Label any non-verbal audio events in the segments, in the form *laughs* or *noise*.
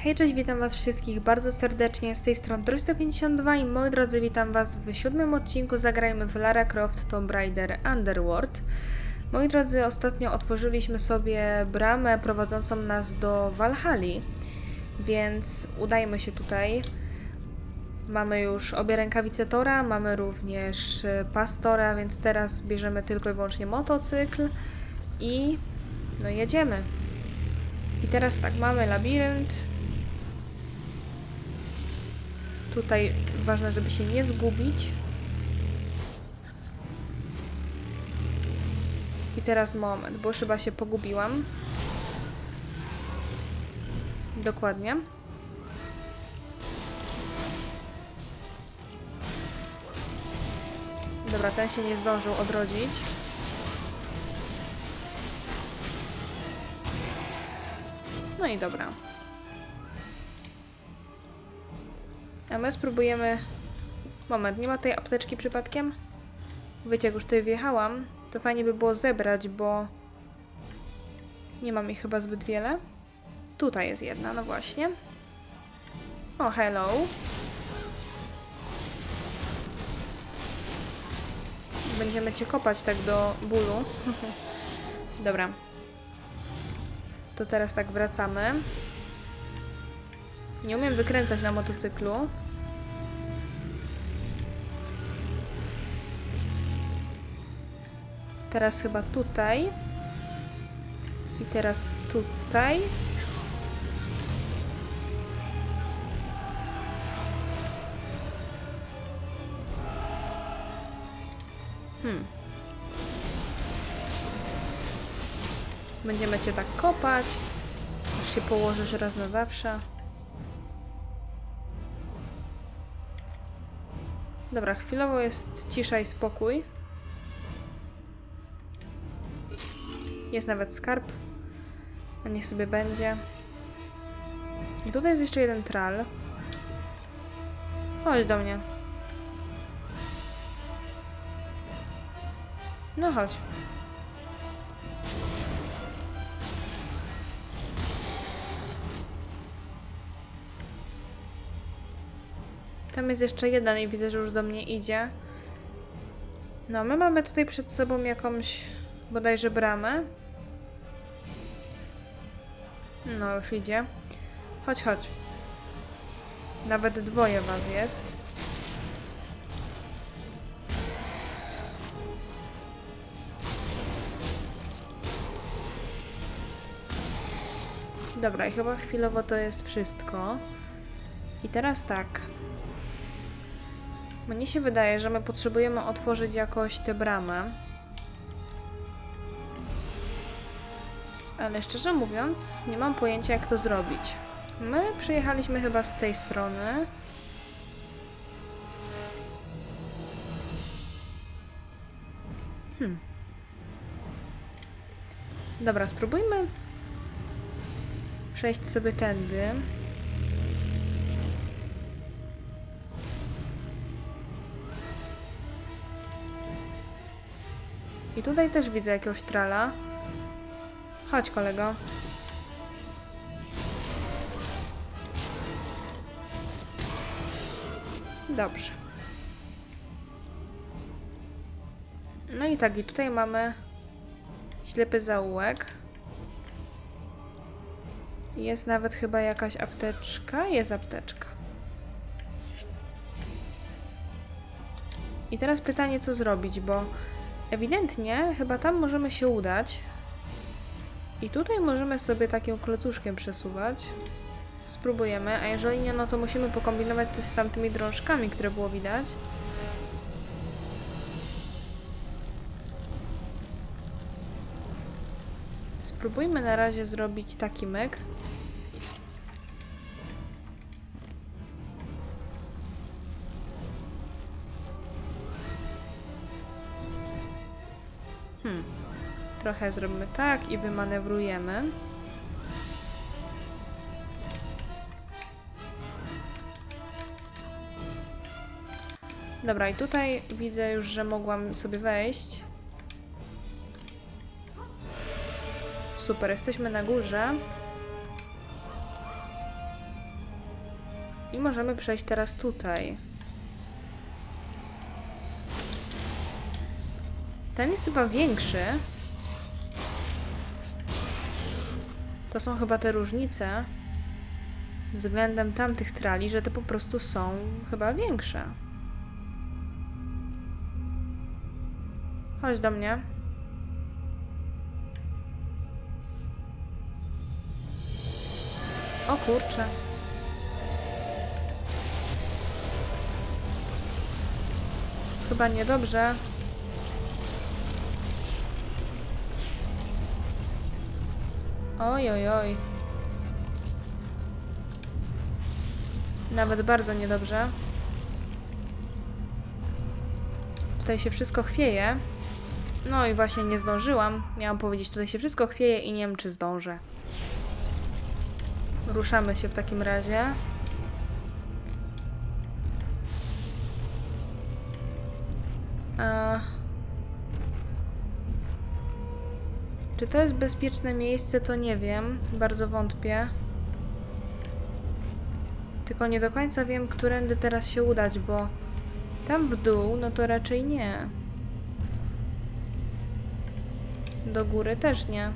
Hej, cześć, witam was wszystkich bardzo serdecznie, z tej strony 352 i moi drodzy, witam was w siódmym odcinku Zagrajmy w Lara Croft Tomb Raider Underworld. Moi drodzy, ostatnio otworzyliśmy sobie bramę prowadzącą nas do Valhalla, więc udajmy się tutaj. Mamy już obie rękawice Tora, mamy również e, pastora, więc teraz bierzemy tylko i wyłącznie motocykl i no jedziemy. I teraz tak, mamy labirynt. Tutaj ważne, żeby się nie zgubić. I teraz moment, bo chyba się pogubiłam. Dokładnie. Dobra, ten się nie zdążył odrodzić. No i dobra. A my spróbujemy... Moment, nie ma tej apteczki przypadkiem? Wiecie, jak już tutaj wjechałam, to fajnie by było zebrać, bo... Nie mam ich chyba zbyt wiele. Tutaj jest jedna, no właśnie. O, hello. Będziemy cię kopać tak do bólu. *laughs* Dobra. To teraz tak wracamy. Nie umiem wykręcać na motocyklu. Teraz chyba tutaj. I teraz tutaj. Hmm. Będziemy cię tak kopać. Aż się położysz raz na zawsze. Dobra, chwilowo jest cisza i spokój. Jest nawet skarb. A niech sobie będzie. I tutaj jest jeszcze jeden tral. Chodź do mnie. No chodź. Tam jest jeszcze jeden i widzę, że już do mnie idzie. No, my mamy tutaj przed sobą jakąś bodajże bramę. No, już idzie. Chodź, chodź. Nawet dwoje was jest. Dobra, i chyba chwilowo to jest wszystko. I teraz tak. Mnie się wydaje, że my potrzebujemy otworzyć jakoś tę bramę. Ale szczerze mówiąc, nie mam pojęcia jak to zrobić. My przyjechaliśmy chyba z tej strony. Hmm. Dobra, spróbujmy przejść sobie tędy. I tutaj też widzę jakiegoś trala. Chodź, kolego. Dobrze. No i tak, i tutaj mamy ślepy zaułek. Jest nawet chyba jakaś apteczka. Jest apteczka. I teraz pytanie, co zrobić, bo ewidentnie chyba tam możemy się udać. I tutaj możemy sobie takim klocuszkiem przesuwać. Spróbujemy, a jeżeli nie, no to musimy pokombinować coś z tamtymi drążkami, które było widać. Spróbujmy na razie zrobić taki myk. Trochę zrobimy tak i wymanewrujemy. Dobra, i tutaj widzę już, że mogłam sobie wejść. Super, jesteśmy na górze. I możemy przejść teraz tutaj. Ten jest chyba większy. To są chyba te różnice względem tamtych trali, że te po prostu są chyba większe. Chodź do mnie. O kurczę. Chyba niedobrze. Oj, oj, oj. Nawet bardzo niedobrze. Tutaj się wszystko chwieje. No i właśnie nie zdążyłam. Miałam powiedzieć, tutaj się wszystko chwieje i nie wiem, czy zdążę. Ruszamy się w takim razie. Czy to jest bezpieczne miejsce, to nie wiem. Bardzo wątpię. Tylko nie do końca wiem, którędy teraz się udać, bo tam w dół, no to raczej nie. Do góry też nie.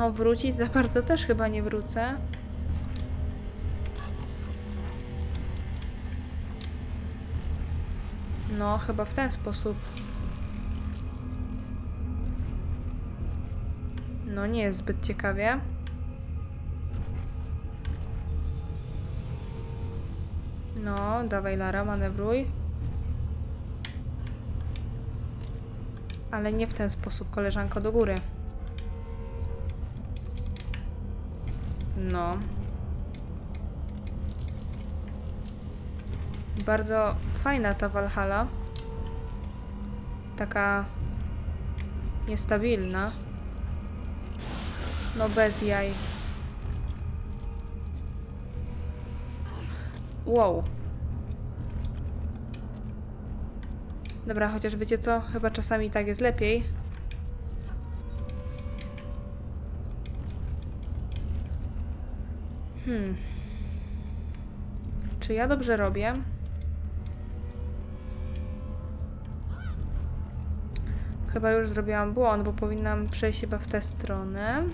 O, wrócić za bardzo też chyba nie wrócę. No, chyba w ten sposób. No, nie jest zbyt ciekawie. No, dawaj Lara, manewruj. Ale nie w ten sposób, koleżanko, do góry. No. Bardzo fajna ta Valhalla. Taka niestabilna. No bez jaj. Wow. Dobra, chociaż wiecie co? Chyba czasami tak jest lepiej. Hmm. Czy ja dobrze robię? Chyba już zrobiłam błąd, bo powinnam przejść chyba w tę stronę.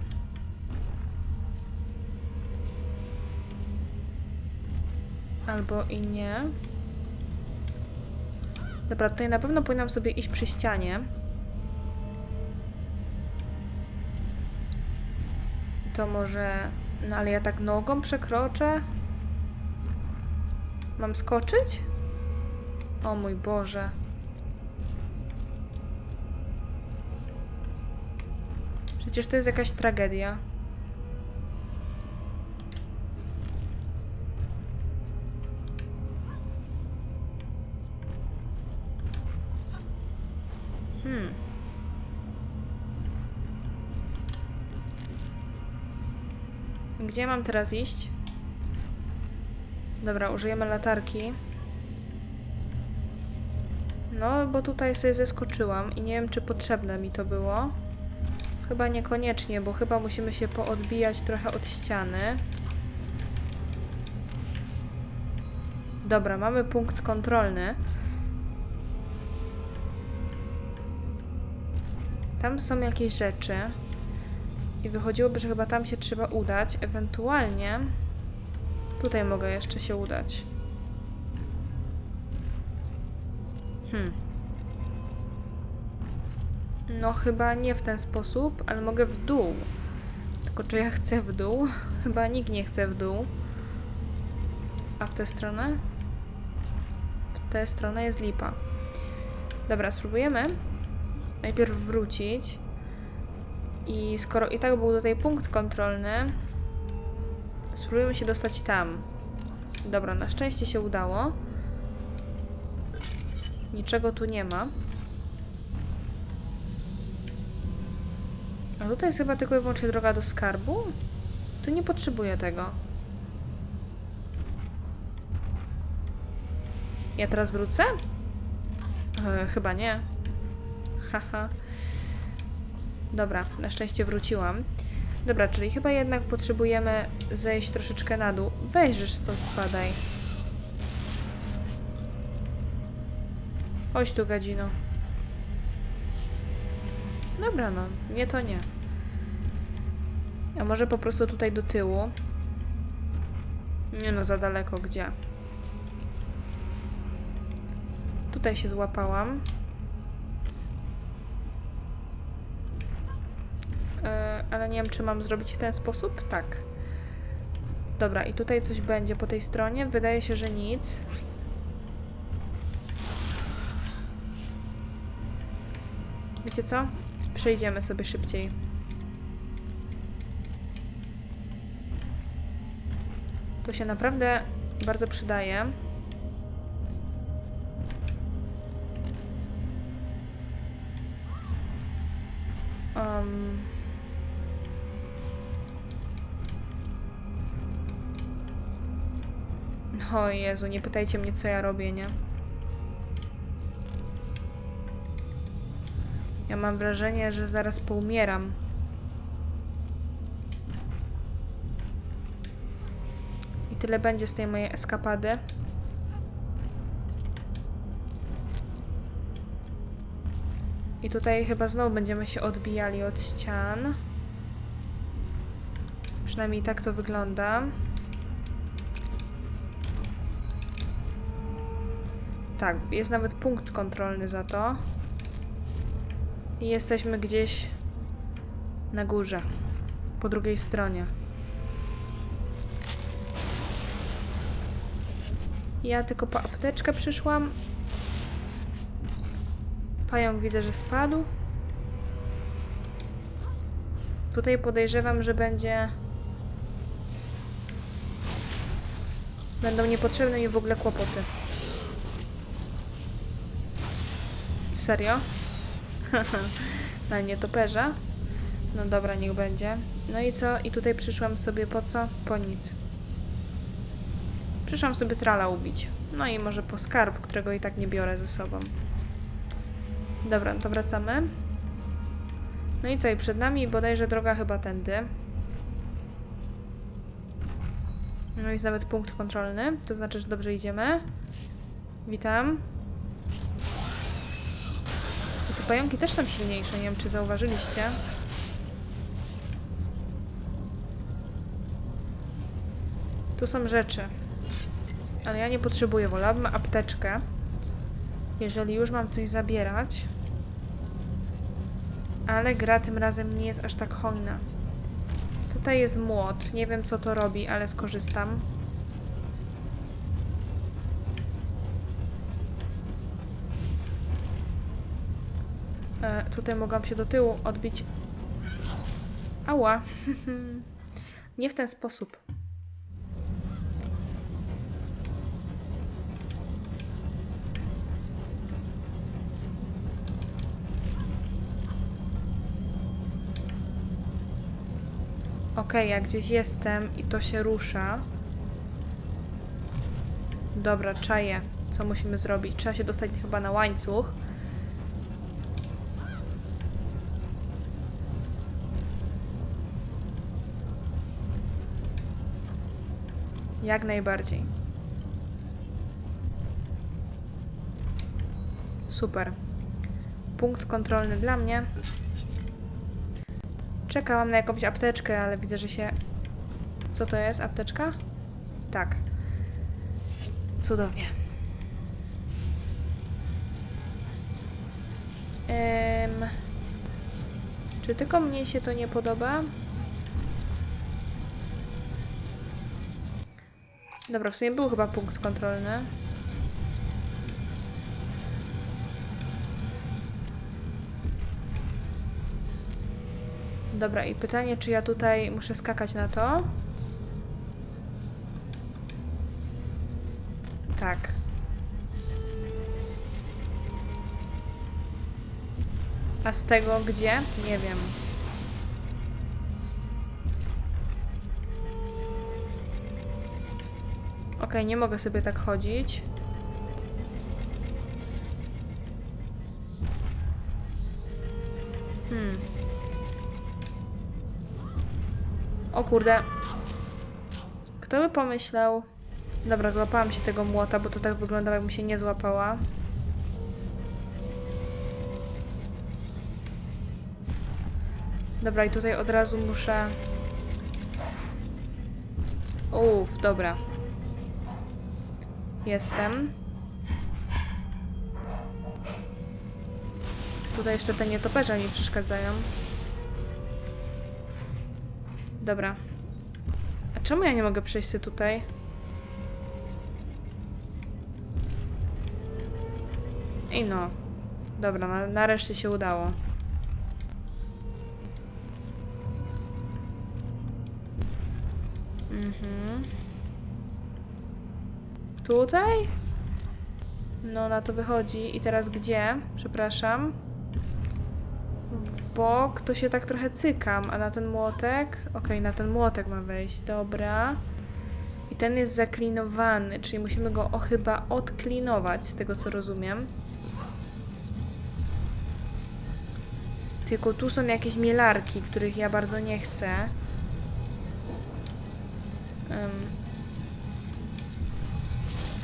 Albo i nie. Dobra, tutaj na pewno powinnam sobie iść przy ścianie. To może... No ale ja tak nogą przekroczę? Mam skoczyć? O mój Boże. Przecież to jest jakaś tragedia. Gdzie mam teraz iść? Dobra, użyjemy latarki. No, bo tutaj sobie zeskoczyłam i nie wiem, czy potrzebne mi to było. Chyba niekoniecznie, bo chyba musimy się poodbijać trochę od ściany. Dobra, mamy punkt kontrolny. Tam są jakieś rzeczy. I wychodziłoby, że chyba tam się trzeba udać. Ewentualnie tutaj mogę jeszcze się udać. Hmm. No chyba nie w ten sposób, ale mogę w dół. Tylko czy ja chcę w dół? *laughs* Chyba nikt nie chce w dół. A w tę stronę? W tę stronę jest lipa. Dobra, spróbujemy najpierw wrócić. I skoro i tak był tutaj punkt kontrolny, spróbujemy się dostać tam. Dobra, na szczęście się udało. Niczego tu nie ma. A tutaj jest chyba tylko i wyłącznie droga do skarbu? Tu nie potrzebuję tego. Ja teraz wrócę? E, chyba nie. Haha. Dobra, na szczęście wróciłam. Dobra, czyli chyba jednak potrzebujemy zejść troszeczkę na dół. Weź, stąd spadaj. Chodź tu, gadzino. Dobra, no. Nie to nie. A może po prostu tutaj do tyłu? Nie no, za daleko. Gdzie? Tutaj się złapałam. E, ale nie wiem, czy mam zrobić w ten sposób? Tak. Dobra, i tutaj coś będzie po tej stronie. Wydaje się, że nic. Wiecie co? Przejdziemy sobie szybciej. To się naprawdę bardzo przydaje. Um. O Jezu, nie pytajcie mnie, co ja robię, nie? Ja mam wrażenie, że zaraz poumieram. I tyle będzie z tej mojej eskapady. I tutaj chyba znowu będziemy się odbijali od ścian. Przynajmniej tak to wygląda. Tak, jest nawet punkt kontrolny za to. I jesteśmy gdzieś na górze, po drugiej stronie. Ja tylko po apteczkę przyszłam. Pająk widzę, że spadł. Tutaj podejrzewam, że będzie... Będą niepotrzebne mi w ogóle kłopoty. Serio? *laughs* Na nietoperza? No dobra, niech będzie. No i co? I tutaj przyszłam sobie po co? Po nic. Przyszłam sobie trala ubić. No i może po skarb, którego i tak nie biorę ze sobą. Dobra, to wracamy. No i co? I przed nami bodajże droga chyba tędy. No jest nawet punkt kontrolny, to znaczy, że dobrze idziemy. Witam. Pająki też są silniejsze, nie wiem czy zauważyliście. Tu są rzeczy. Ale ja nie potrzebuję, wolałabym apteczkę. Jeżeli już mam coś zabierać. Ale gra tym razem nie jest aż tak hojna. Tutaj jest młot. Nie wiem co to robi, ale skorzystam. E, tutaj mogłam się do tyłu odbić. Ała. *laughs* nie w ten sposób. Okej, jak gdzieś jestem i to się rusza. Dobra, czaję. Co musimy zrobić? Trzeba się dostać chyba na łańcuch. Jak najbardziej. Super. Punkt kontrolny dla mnie. Czekałam na jakąś apteczkę, ale widzę, że się... Co to jest? Apteczka? Tak. Cudownie. Czy tylko mnie się to nie podoba? Dobra, w sumie był chyba punkt kontrolny. Dobra, i pytanie, czy ja tutaj muszę skakać na to? Tak. A z tego gdzie? Nie wiem. Ok, nie mogę sobie tak chodzić. Hmm. kurde. Kto by pomyślał... Dobra, złapałam się tego młota, bo to tak wyglądało, jakbym się nie złapała. Dobra, i tutaj od razu muszę... Uff, dobra. Jestem. Tutaj jeszcze te nietoperze mi przeszkadzają. Dobra. A czemu ja nie mogę przejść tutaj? I no. Dobra, na, nareszcie się udało. Tutaj? No, na to wychodzi. I teraz gdzie? Przepraszam. W bok to się tak trochę cykam, a na ten młotek? Okej, na ten młotek mam wejść. Dobra. I ten jest zaklinowany, czyli musimy go o, chyba odklinować, z tego co rozumiem. Tylko tu są jakieś mielarki, których ja bardzo nie chcę. Um.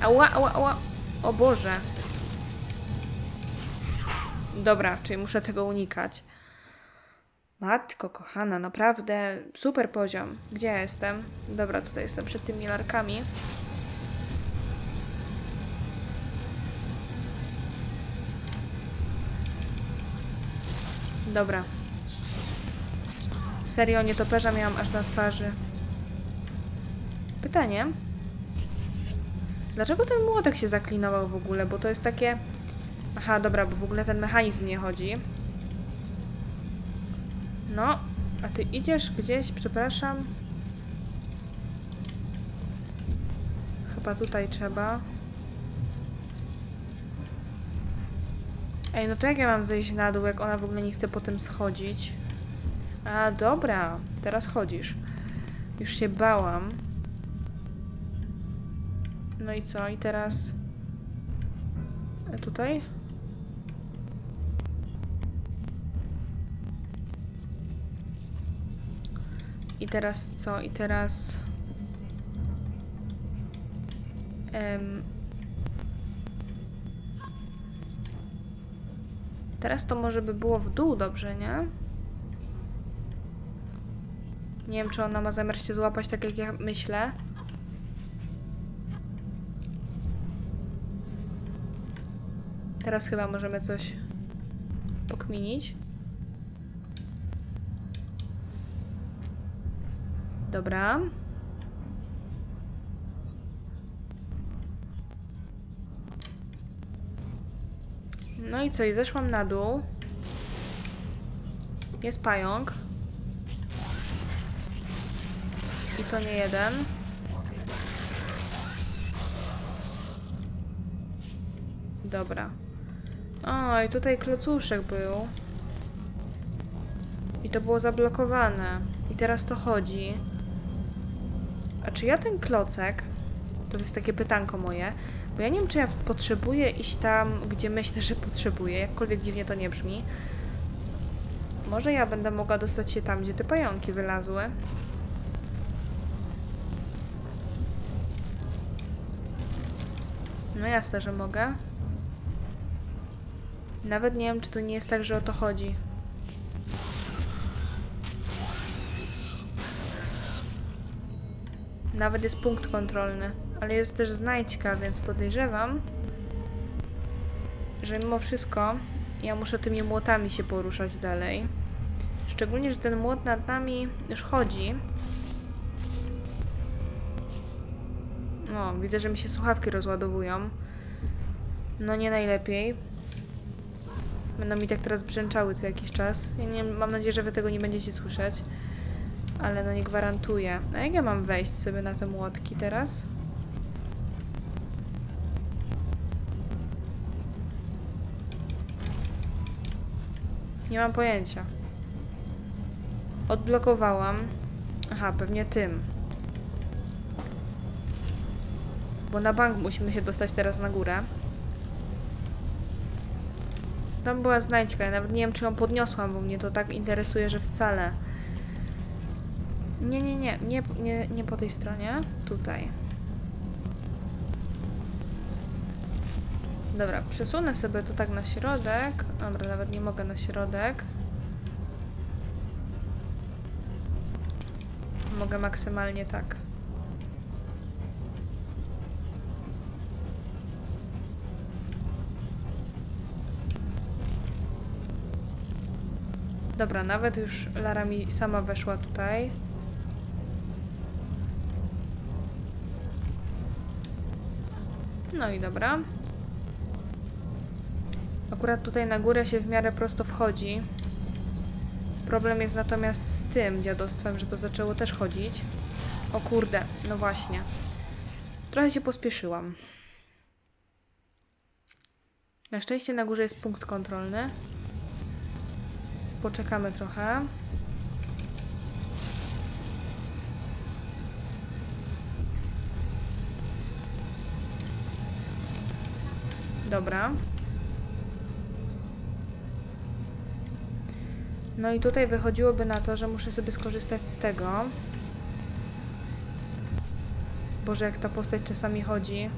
Ała, ała, ała. O Boże. Dobra, czyli muszę tego unikać. Matko kochana, naprawdę super poziom. Gdzie ja jestem? Dobra, tutaj jestem przed tymi larkami. Dobra. Serio, nietoperza miałam aż na twarzy. Pytanie. Dlaczego ten młotek się zaklinował w ogóle? Bo to jest takie... Aha, dobra, bo w ogóle ten mechanizm nie chodzi. No, a ty idziesz gdzieś, przepraszam. Chyba tutaj trzeba. Ej, no to jak ja mam zejść na dół, jak ona w ogóle nie chce potem schodzić? A, dobra, teraz chodzisz. Już się bałam. No i co? I teraz... E, Tutaj? I teraz co? I teraz... Teraz to może by było w dół dobrze, nie? Nie wiem, czy ona ma zamiar się złapać tak, jak ja myślę. Teraz chyba możemy coś pokminić. Dobra. No i co? I zeszłam na dół. Jest pająk. I to nie jeden. Dobra. O, i tutaj klocuszek był. I to było zablokowane. I teraz to chodzi. A czy ja ten klocek... To jest takie pytanko moje. Bo ja nie wiem, czy ja potrzebuję iść tam, gdzie myślę, że potrzebuję. Jakkolwiek dziwnie to nie brzmi. Może ja będę mogła dostać się tam, gdzie te pająki wylazły. No jasne, że mogę. Nawet nie wiem, czy to nie jest tak, że o to chodzi. Nawet jest punkt kontrolny. Ale jest też znajdźka, więc podejrzewam, że mimo wszystko ja muszę tymi młotami się poruszać dalej. Szczególnie, że ten młot nad nami już chodzi. O, widzę, że mi się słuchawki rozładowują. No nie najlepiej. Będą mi tak teraz brzęczały co jakiś czas. Ja nie, mam nadzieję, że wy tego nie będziecie słyszeć. Ale no nie gwarantuję. A jak ja mam wejść sobie na te młotki teraz? Nie mam pojęcia. Odblokowałam. Aha, pewnie tym. Bo na bank musimy się dostać teraz na górę. Tam była znajdźka, ja nawet nie wiem, czy ją podniosłam, bo mnie to tak interesuje, że wcale. Nie, nie, nie, nie, nie, nie po tej stronie. Tutaj. Dobra, przesunę sobie to tak na środek. Dobra, nawet nie mogę na środek. Mogę maksymalnie tak. Dobra, nawet już Lara mi sama weszła tutaj. No i dobra. Akurat tutaj na górę się w miarę prosto wchodzi. Problem jest natomiast z tym dziadostwem, że to zaczęło też chodzić. O kurde, no właśnie. Trochę się pospieszyłam. Na szczęście na górze jest punkt kontrolny. Poczekamy trochę. Dobra. No i tutaj wychodziłoby na to, że muszę sobie skorzystać z tego. Boże, jak ta postać czasami chodzi.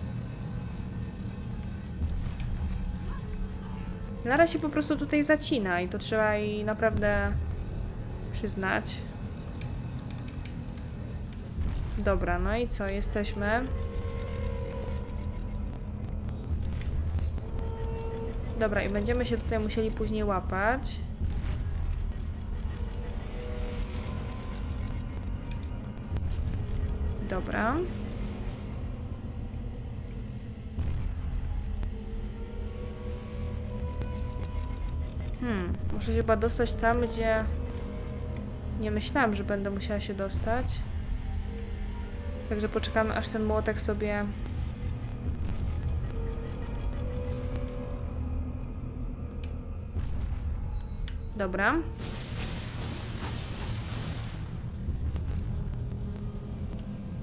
Lara się po prostu tutaj zacina i to trzeba jej naprawdę przyznać. Dobra, no i co? Jesteśmy. Dobra, i będziemy się tutaj musieli później łapać. Dobra. Hmm, muszę się chyba dostać tam, gdzie nie myślałam, że będę musiała się dostać. Także poczekamy, aż ten młotek sobie Dobra.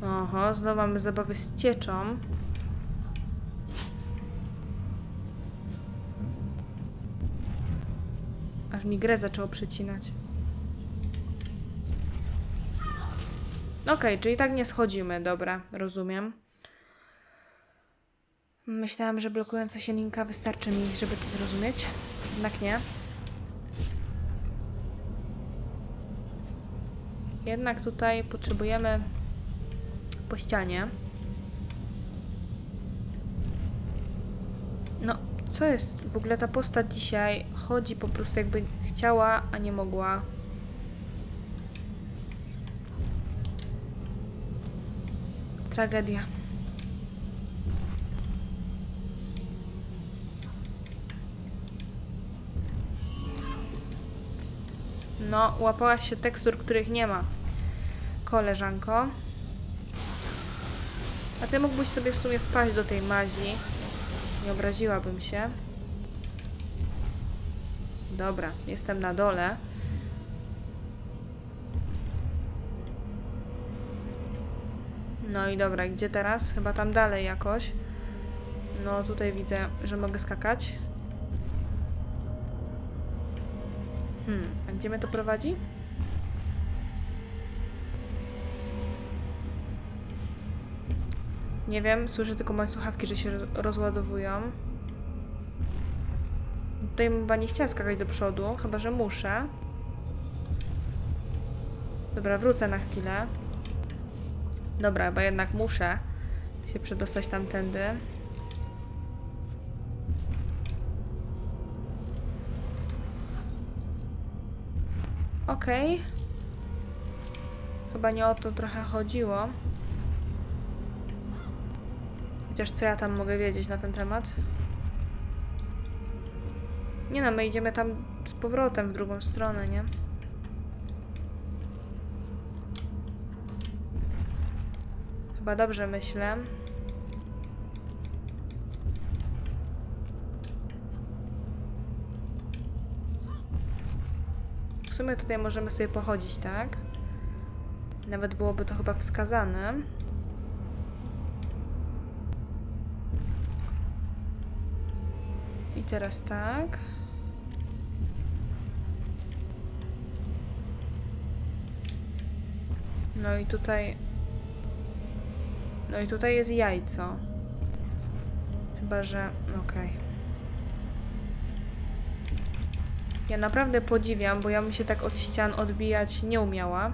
Oho, znowu mamy zabawy z cieczą. Aż mi grę zaczęło przycinać. Okej, okay, czyli tak nie schodzimy, dobra, rozumiem. Myślałam, że blokująca się linka wystarczy mi, żeby to zrozumieć. Jednak nie. Jednak tutaj potrzebujemy po ścianie. No, co jest? W ogóle ta postać dzisiaj chodzi po prostu jakby chciała, a nie mogła. Tragedia. No, łapałaś się tekstur, których nie ma, koleżanko. A ty mógłbyś sobie w sumie wpaść do tej mazi. Nie obraziłabym się. Dobra, jestem na dole. No i dobra, gdzie teraz? Chyba tam dalej jakoś. No tutaj widzę, że mogę skakać. Hmm, a gdzie mnie to prowadzi? Nie wiem, słyszę tylko moje słuchawki, że się rozładowują. Tutaj chyba nie chciała skakać do przodu, chyba że muszę. Dobra, wrócę na chwilę. Dobra, bo jednak muszę się przedostać tamtędy. Okej. Okay. Chyba nie o to trochę chodziło. Chociaż co ja tam mogę wiedzieć na ten temat? Nie no, my idziemy tam z powrotem w drugą stronę, nie? Chyba dobrze myślę. W sumie tutaj możemy sobie pochodzić, tak? Nawet byłoby to chyba wskazane. Teraz tak. No i tutaj... No i tutaj jest jajco. Chyba, że... Okej. Ja naprawdę podziwiam, bo ja bym się tak od ścian odbijać nie umiała.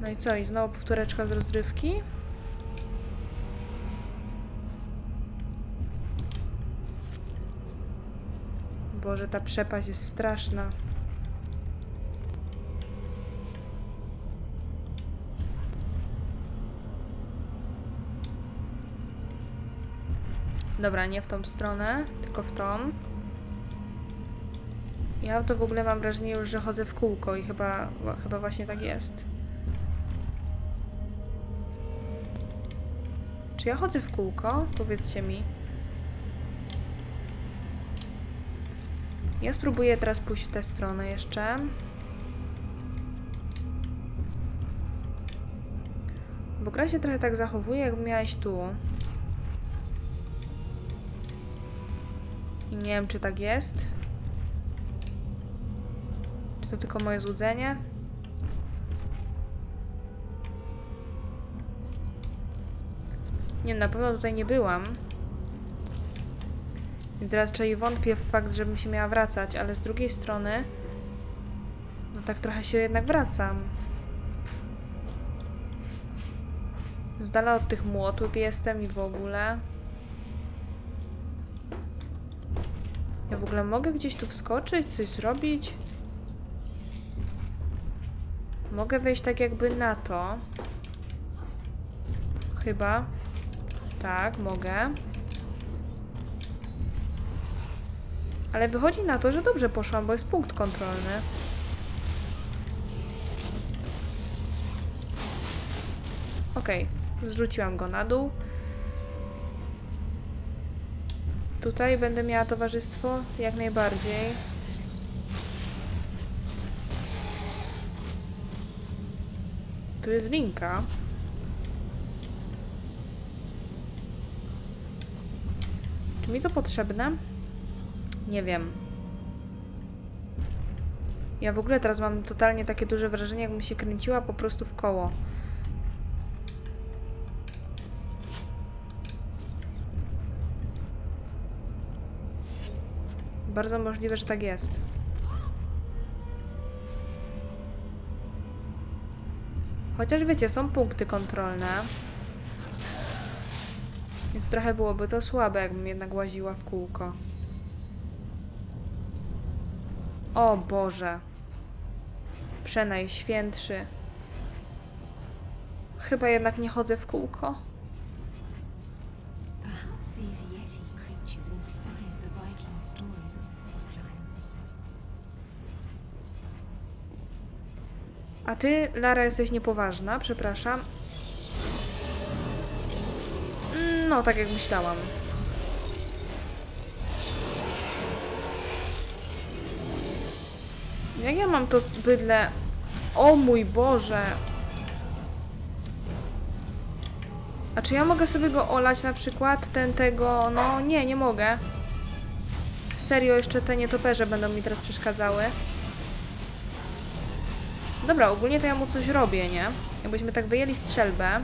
No i co? I znowu powtóreczka z rozrywki? Boże, ta przepaść jest straszna. Dobra, nie w tą stronę, tylko w tą. Ja to w ogóle mam wrażenie już, że chodzę w kółko i chyba, chyba właśnie tak jest. Czy ja chodzę w kółko? Powiedzcie mi. Ja spróbuję teraz pójść w tę stronę jeszcze. Bo gra się trochę tak zachowuje, jak miałeś tu. I nie wiem, czy tak jest. Czy to tylko moje złudzenie? Nie, na pewno tutaj nie byłam. Raczej wątpię w fakt, żebym się miała wracać, ale z drugiej strony... No tak trochę się jednak wracam. Z dala od tych młotów jestem i w ogóle. Ja w ogóle mogę gdzieś tu wskoczyć, coś zrobić? Mogę wejść tak jakby na to. Chyba. Tak, mogę. Ale wychodzi na to, że dobrze poszłam, bo jest punkt kontrolny. Okej, okay. zrzuciłam go na dół. Tutaj będę miała towarzystwo? Jak najbardziej. Tu jest linka. Czy mi to potrzebne? Nie wiem. Ja w ogóle teraz mam totalnie takie duże wrażenie, jakbym się kręciła po prostu w koło. Bardzo możliwe, że tak jest. Chociaż wiecie, są punkty kontrolne. Więc trochę byłoby to słabe, jakbym jednak łaziła w kółko. O Boże. Przenajświętszy. Chyba jednak nie chodzę w kółko. Perhaps these Yeti creatures inspired the Viking stories of frost giants. A ty, Lara, jesteś niepoważna, przepraszam. No, tak jak myślałam. Jak ja mam to bydle... O mój Boże! A czy ja mogę sobie go olać na przykład? Ten tego... No nie, nie mogę. Serio, jeszcze te nietoperze będą mi teraz przeszkadzały. Dobra, ogólnie to ja mu coś robię, nie? Jakbyśmy tak wyjęli strzelbę.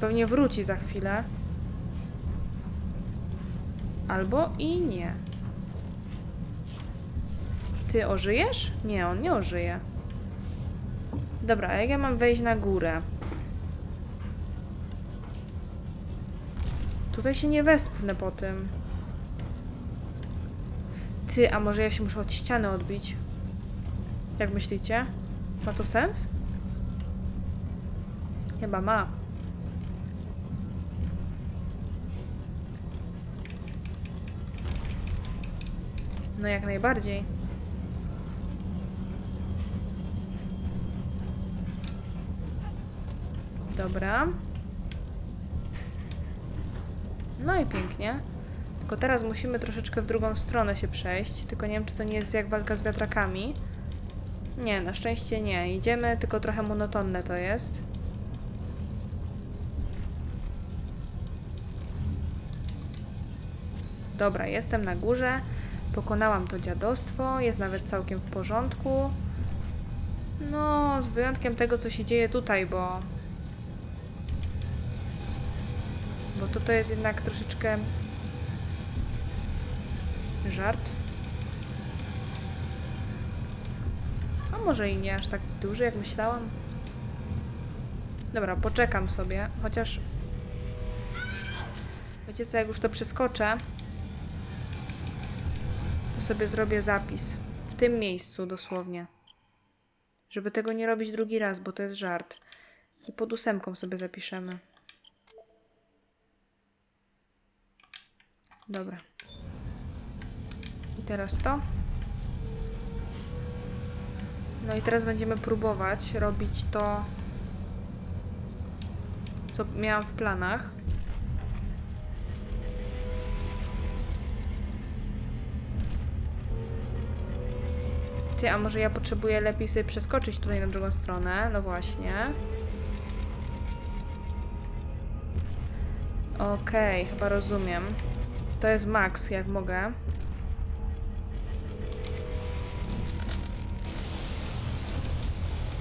Pewnie wróci za chwilę. Albo i nie. Ty ożyjesz? Nie, on nie ożyje. Dobra, jak ja mam wejść na górę? Tutaj się nie wespnę po tym. Ty, a może ja się muszę od ściany odbić? Jak myślicie? Ma to sens? Chyba ma. No jak najbardziej. Dobra. No i pięknie. Tylko teraz musimy troszeczkę w drugą stronę się przejść. Tylko nie wiem, czy to nie jest jak walka z wiatrakami. Nie, na szczęście nie. Idziemy, tylko trochę monotonne to jest. Dobra, jestem na górze. Pokonałam to dziadostwo. Jest nawet całkiem w porządku. No, z wyjątkiem tego, co się dzieje tutaj, bo... Bo to to jest jednak troszeczkę... Żart. A może i nie aż tak duży, jak myślałam. Dobra, poczekam sobie, chociaż... Wiecie co, jak już to przeskoczę, sobie zrobię zapis. W tym miejscu dosłownie. Żeby tego nie robić drugi raz, bo to jest żart. I pod ósemką sobie zapiszemy. Dobra. I teraz to. No i teraz będziemy próbować robić to, co miałam w planach. Ty, a może ja potrzebuję lepiej sobie przeskoczyć tutaj na drugą stronę? No właśnie. Okej, chyba rozumiem. To jest max, jak mogę.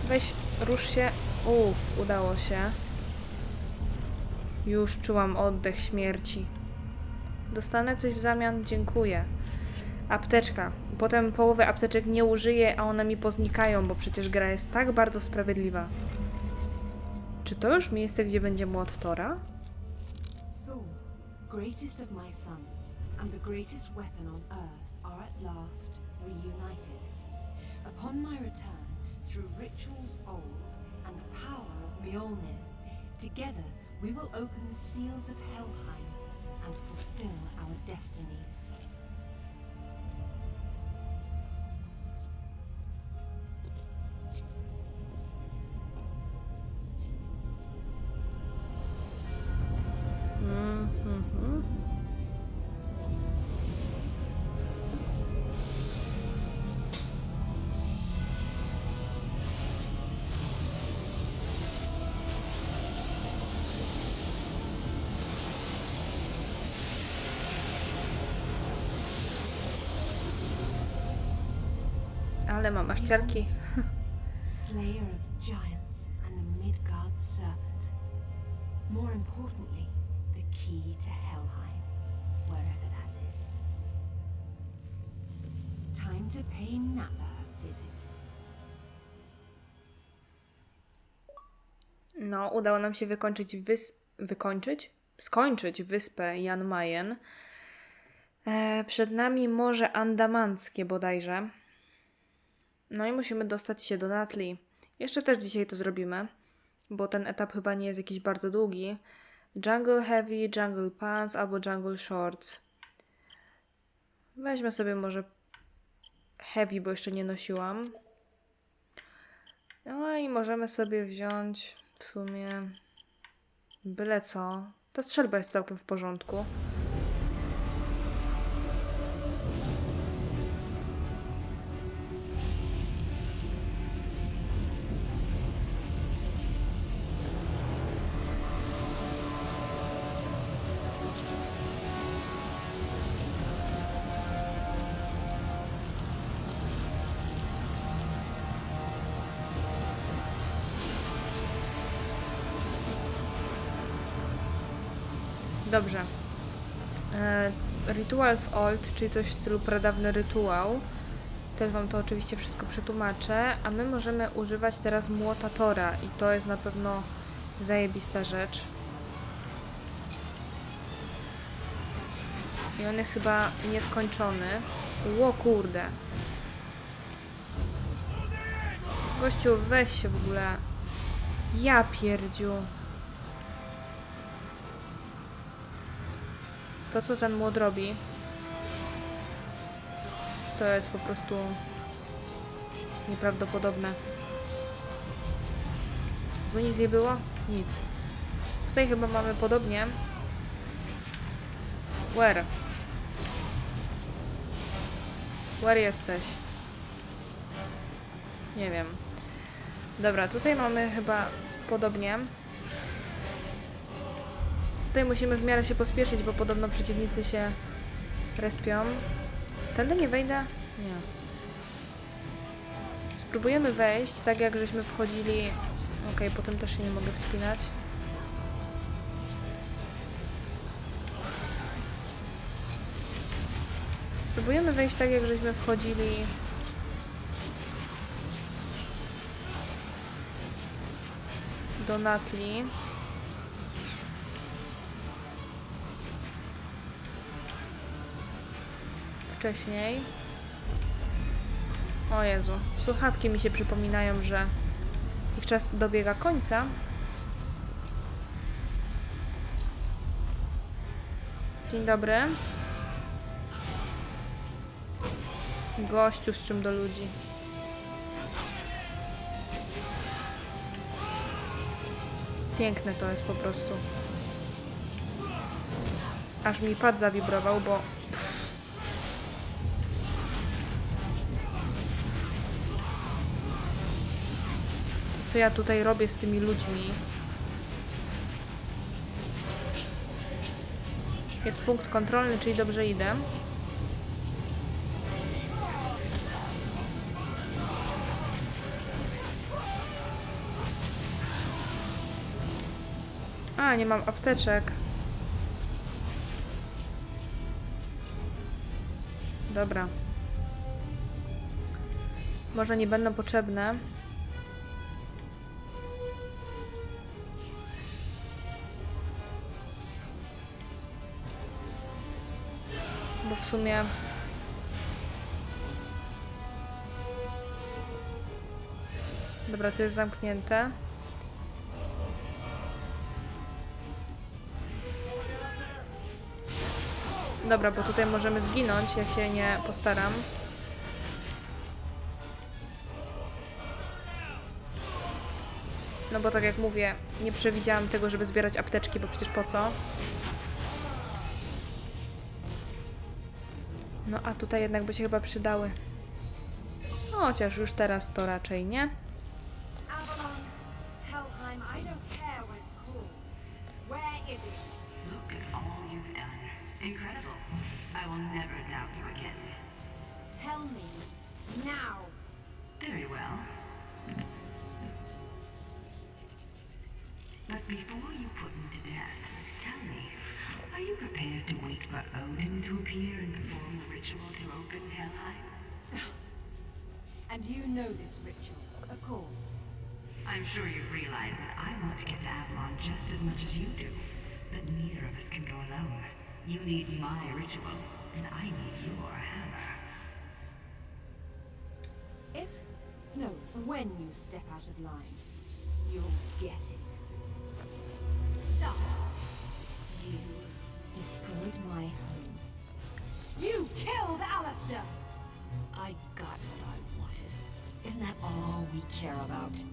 Weź, rusz się. Uff, udało się. Już czułam oddech śmierci. Dostanę coś w zamian? Dziękuję. Apteczka. Potem połowy apteczek nie użyję, a one mi poznikają, bo przecież gra jest tak bardzo sprawiedliwa. Czy to już miejsce, gdzie będzie młot Tora? Earth, old Mjolnir, together we will open the seals of Helheim and fulfill our destinies. Aż ciarki. Slayer of giants and the Midgard serpent. More importantly, the key to Helheim, wherever that is. Time to pay Napa a visit. No, udało nam się wykończyć wys... wykończyć? Skończyć wyspę Jan Mayen. E, przed nami Morze Andamanckie bodajże. No i musimy dostać się do Natli. Jeszcze też dzisiaj to zrobimy, bo ten etap chyba nie jest jakiś bardzo długi. Jungle Heavy, Jungle Pants albo Jungle Shorts. Weźmy sobie może Heavy, bo jeszcze nie nosiłam. No i możemy sobie wziąć w sumie byle co. Ta strzelba jest całkiem w porządku. Rituals Old, czyli coś w stylu pradawny rytuał. Też Wam to oczywiście wszystko przetłumaczę. A my możemy używać teraz młota Tora i to jest na pewno zajebista rzecz. I on jest chyba nieskończony. Ło kurde. Gościu, weź się w ogóle. Ja pierdziu. To, co ten młot robi, to jest po prostu nieprawdopodobne. Tu nic nie było? Nic. Tutaj chyba mamy podobnie. Where? Where jesteś? Nie wiem. Dobra, tutaj mamy chyba podobnie. Tutaj musimy w miarę się pospieszyć, bo podobno przeciwnicy się Respią. Tędy nie wejdę? Nie. Spróbujemy wejść, tak jak żeśmy wchodzili. Okej, potem też się nie mogę wspinać. Spróbujemy wejść tak, jak żeśmy wchodzili. Do Natli. Wcześniej. O Jezu, słuchawki mi się przypominają, że ich czas dobiega końca. Dzień dobry. Gościu z czym do ludzi. Piękne to jest po prostu. Aż mi pad zawibrował, bo co ja tutaj robię z tymi ludźmi. Jest punkt kontrolny, czyli dobrze idę. A, nie mam apteczek. Dobra. Może nie będą potrzebne. W sumie... Dobra, to jest zamknięte. Dobra, bo tutaj możemy zginąć, jak się nie postaram. No bo tak jak mówię, nie przewidziałam tego, żeby zbierać apteczki, bo przecież po co? No a tutaj jednak by się chyba przydały. No, chociaż już teraz to raczej nie. Destroyed my home. You killed Alistair! I got what I wanted. Isn't that all we care about?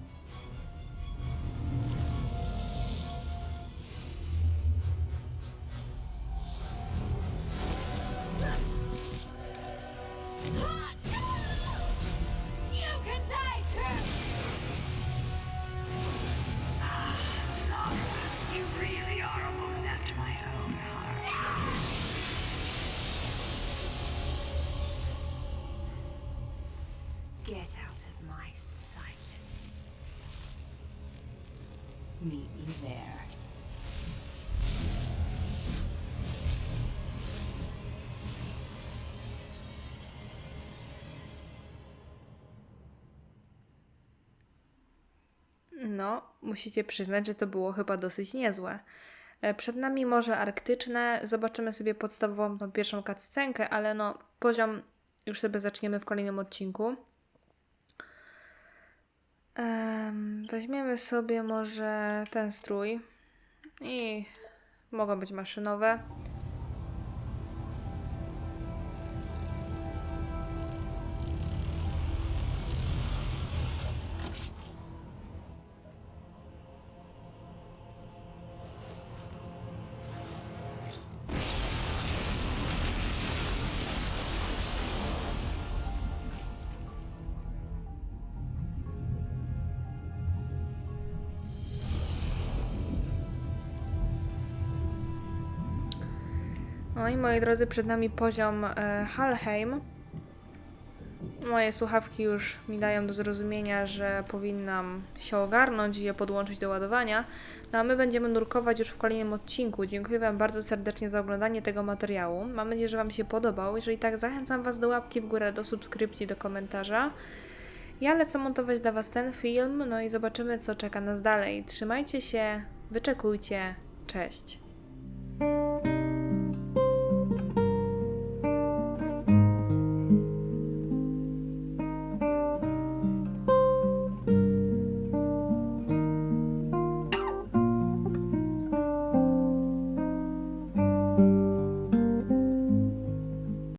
Musicie przyznać, że to było chyba dosyć niezłe. E, Przed nami Morze Arktyczne. Zobaczymy sobie podstawową tą pierwszą cutscenkę, ale no, poziom już sobie zaczniemy w kolejnym odcinku. Em, weźmiemy sobie może ten strój i mogą być maszynowe. No i moi drodzy, przed nami poziom e, Halheim. Moje słuchawki już mi dają do zrozumienia, że powinnam się ogarnąć i je podłączyć do ładowania. No a my będziemy nurkować już w kolejnym odcinku. Dziękuję Wam bardzo serdecznie za oglądanie tego materiału. Mam nadzieję, że Wam się podobał. Jeżeli tak, zachęcam Was do łapki w górę, do subskrypcji, do komentarza. Ja lecę montować dla Was ten film, no i zobaczymy, co czeka nas dalej. Trzymajcie się, wyczekujcie. Cześć.